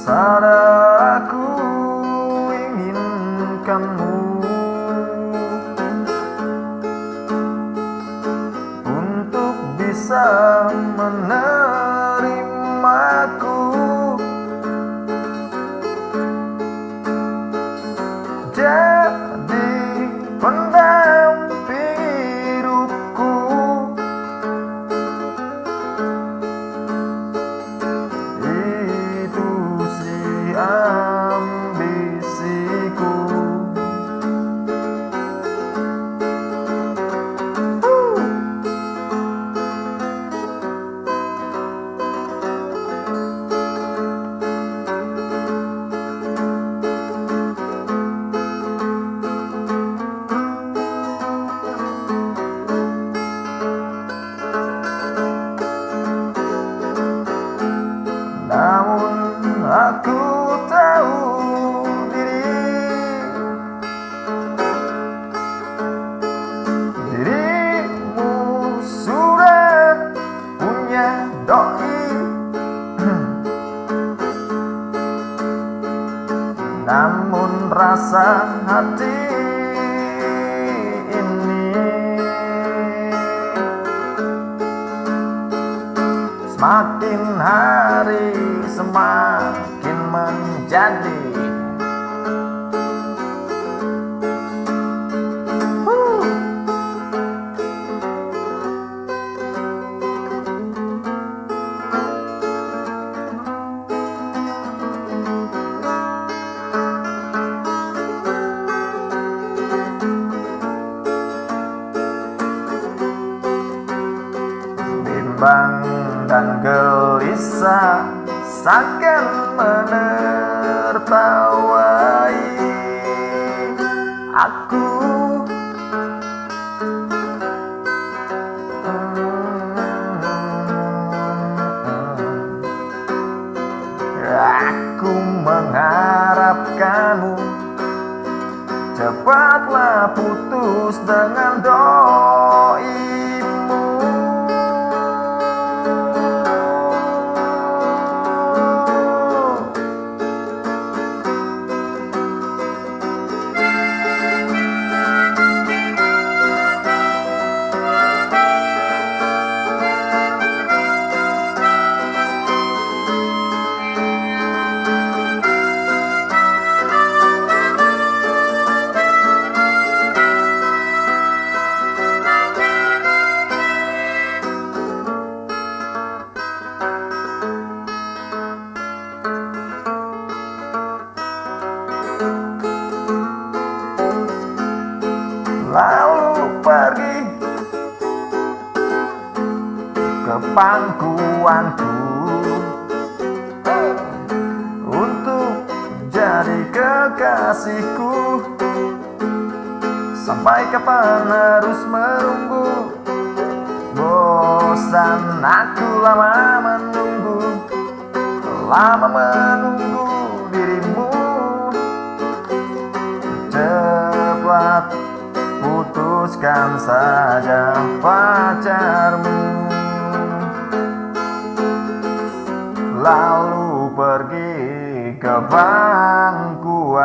Sadar aku inginkanmu. Untuk bisa menerimaku I Namun rasa hati ini Semakin hari semakin menjadi Dan gelisah Seakan menertawai. Aku Aku mengharapkanmu. Cepatlah putus dengan doimu Lalu pergi ke pangkuanku. Untuk jadi kekasihku Sampai kapan harus menunggu? Bosan aku lama menunggu Lama menunggu saja pacarmu. Lalu pergi ke bangku